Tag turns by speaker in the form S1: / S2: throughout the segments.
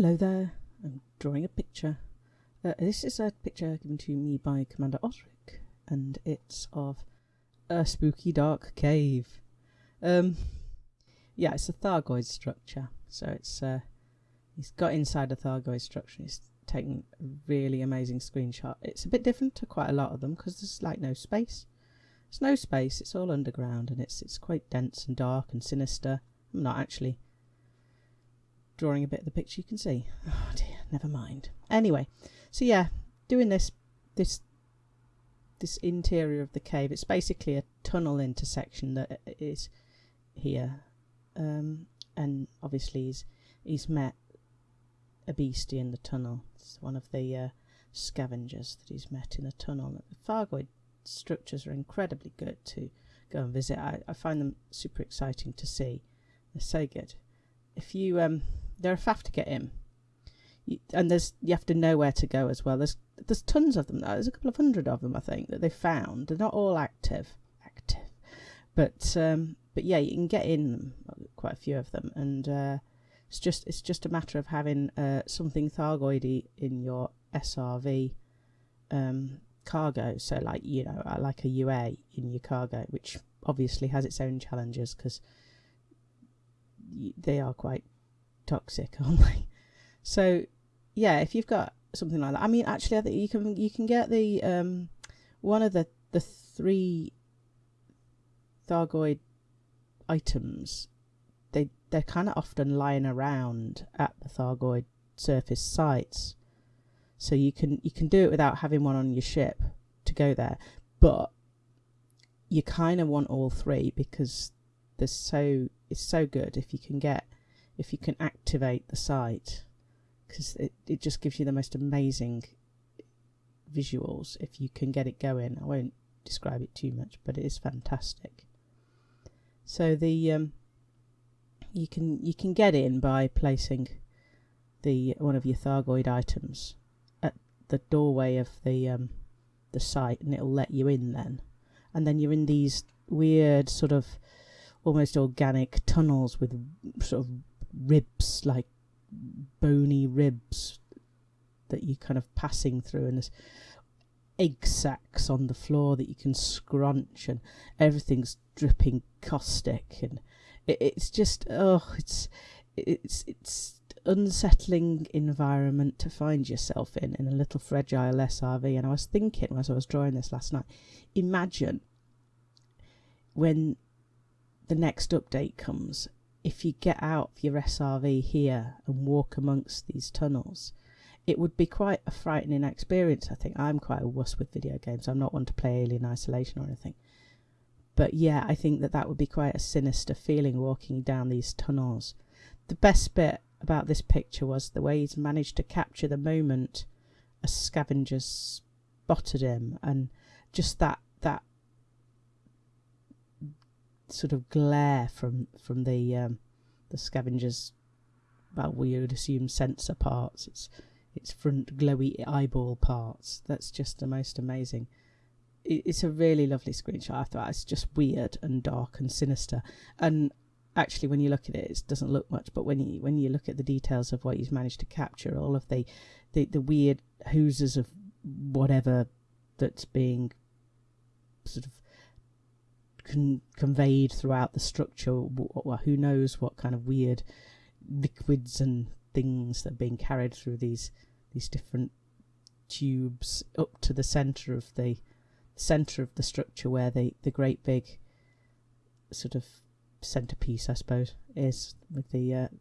S1: Hello there. I'm drawing a picture. Uh, this is a picture given to me by Commander Osric, and it's of a spooky dark cave. Um, yeah, it's a Thargoid structure. So it's uh, he's got inside a Thargoid structure. He's taken a really amazing screenshot. It's a bit different to quite a lot of them because there's like no space. There's no space. It's all underground, and it's it's quite dense and dark and sinister. I'm not actually drawing a bit of the picture you can see. Oh dear, never mind. Anyway, so yeah, doing this this this interior of the cave. It's basically a tunnel intersection that is here, um, and obviously he's he's met a beastie in the tunnel. It's one of the uh, scavengers that he's met in a tunnel. The Thargoid structures are incredibly good to go and visit. I, I find them super exciting to see. They're so good. If you um, they're a faff to get in. You, and there's you have to know where to go as well. There's there's tons of them. There's a couple of hundred of them, I think, that they found. They're not all active, active, but um, but yeah, you can get in them, quite a few of them, and uh, it's just it's just a matter of having uh, something Thargoidy in your SRV um, cargo. So like you know, uh, like a UA in your cargo, which obviously has its own challenges because they are quite toxic, they? So, yeah, if you've got something like that, I mean, actually, I think you can you can get the um, one of the the three Thargoid items. They they're kind of often lying around at the Thargoid surface sites, so you can you can do it without having one on your ship to go there, but you kind of want all three because they're so it's so good if you can get if you can activate the site because it, it just gives you the most amazing visuals if you can get it going. I won't describe it too much, but it is fantastic. So the um, you can you can get in by placing the one of your Thargoid items at the doorway of the um, the site, and it'll let you in then. And then you're in these weird sort of almost organic tunnels with sort of ribs, like bony ribs that you're kind of passing through, and there's egg sacs on the floor that you can scrunch, and everything's dripping caustic, and it, it's just oh, it's it's it's unsettling environment to find yourself in in a little fragile SRV. And I was thinking as I was drawing this last night, imagine when the next update comes if you get out of your SRV here and walk amongst these tunnels, it would be quite a frightening experience. I think I'm quite a wuss with video games. I'm not one to play Alien Isolation or anything. But yeah, I think that that would be quite a sinister feeling walking down these tunnels. The best bit about this picture was the way he's managed to capture the moment a scavenger spotted him and just that that sort of glare from from the um, the scavengers. Well, we would assume sensor parts. It's its front glowy eyeball parts. That's just the most amazing. it's a really lovely screenshot. I thought it's just weird and dark and sinister. And actually, when you look at it, it doesn't look much. But when you when you look at the details of what he's managed to capture, all of the the, the weird hooses of whatever that's being sort of con- conveyed throughout the structure. who knows what kind of weird liquids and things that are being carried through these these different tubes up to the center of the center of the structure where the the great big sort of centerpiece, I suppose, is with the uh, the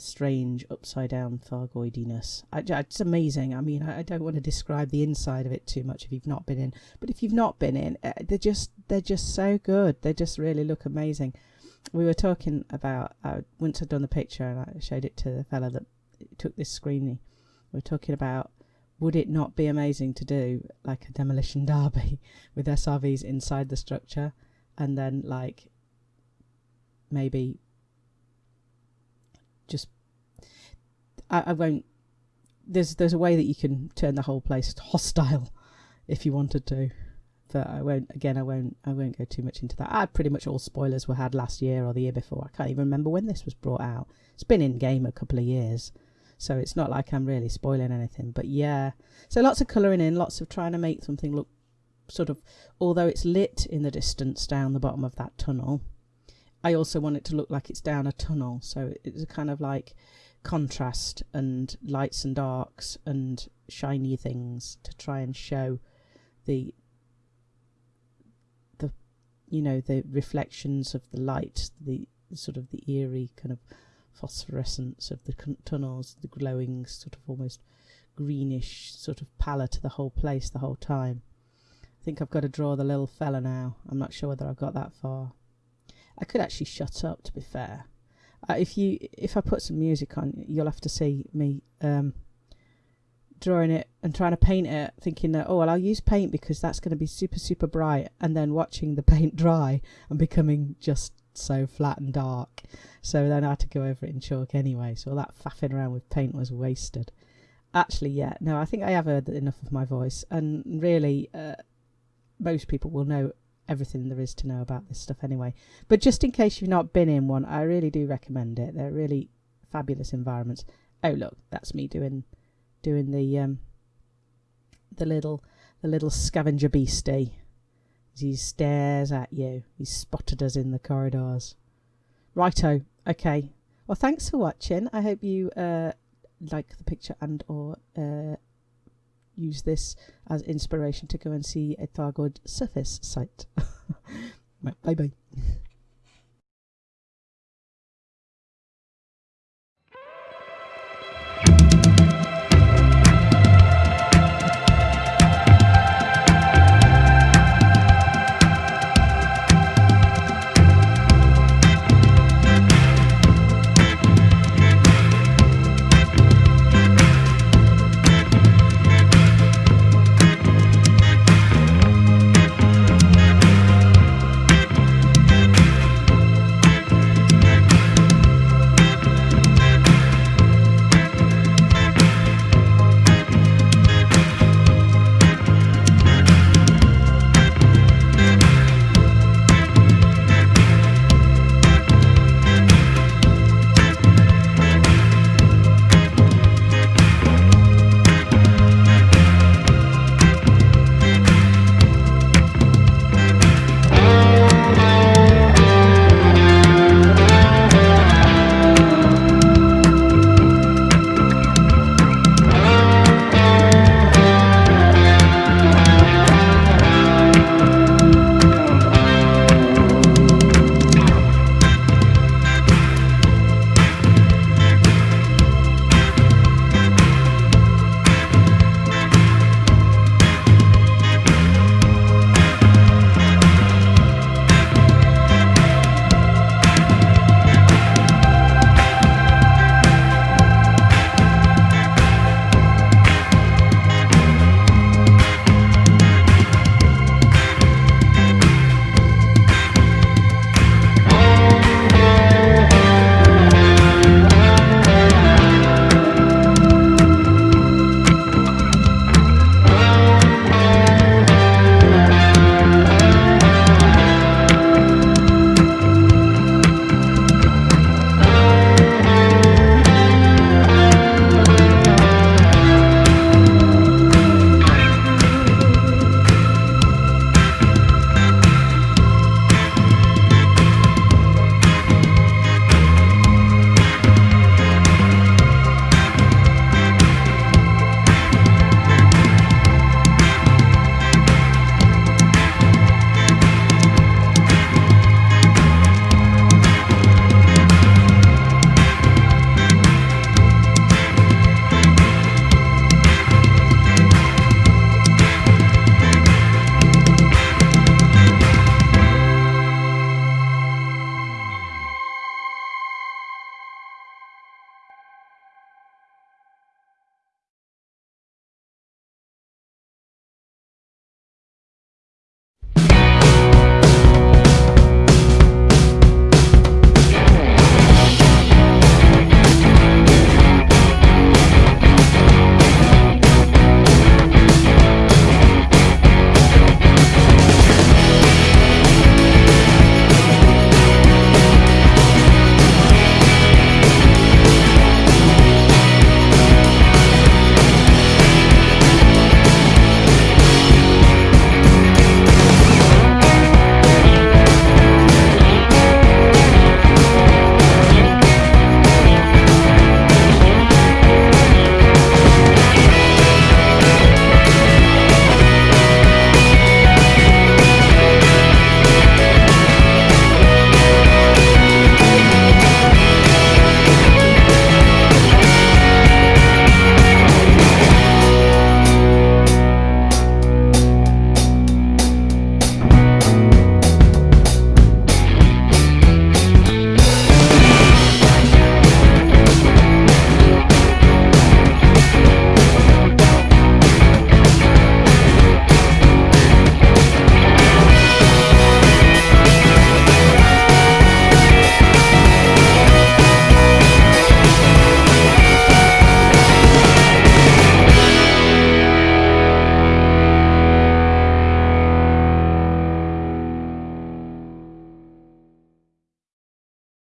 S1: strange upside down Thargoidiness. I, it's amazing. I mean, I, I, don't want to describe the inside of it too much if you've not been in, but if you've not been in, uh, they're just they're just so good. They just really look amazing. We were talking about uh, once I'd done the picture and I showed it to the fella that took this screening. We were talking about would it not be amazing to do like a demolition derby with SRVs inside the structure and then like maybe just I, I won't there's there's a way that you can turn the whole place hostile if you wanted to but I won't again I won't I won't go too much into that. I pretty much all spoilers were had last year or the year before. I can't even remember when this was brought out. It's been in game a couple of years. So it's not like I'm really spoiling anything. But yeah, so lots of colouring in, lots of trying to make something look sort of, although it's lit in the distance down the bottom of that tunnel, I also want it to look like it's down a tunnel. So it's a kind of like contrast and lights and darks and shiny things to try and show the the you know the reflections of the light the sort of the eerie kind of phosphorescence of the tunnels the glowing sort of almost greenish sort of pallor to the whole place the whole time I think I've got to draw the little fella now I'm not sure whether I've got that far I could actually shut up to be fair uh, if you if I put some music on you'll have to see me um drawing it and trying to paint it, thinking that, oh, well, I'll use paint because that's going to be super, super bright, and then watching the paint dry and becoming just so flat and dark. So then I had to go over it in chalk anyway. So all that faffing around with paint was wasted. Actually, yeah, no, I think I have heard enough of my voice, and really, uh, most people will know everything there is to know about this stuff anyway. But just in case you've not been in one, I really do recommend it. They're really fabulous environments. Oh, look, that's me doing doing the um, the little the little scavenger beastie. He stares at you. He's spotted us in the corridors. Righto. Okay. Well, thanks for watching. I hope you uh, like the picture and or uh, use this as inspiration to go and see a Thargoid surface site. bye bye.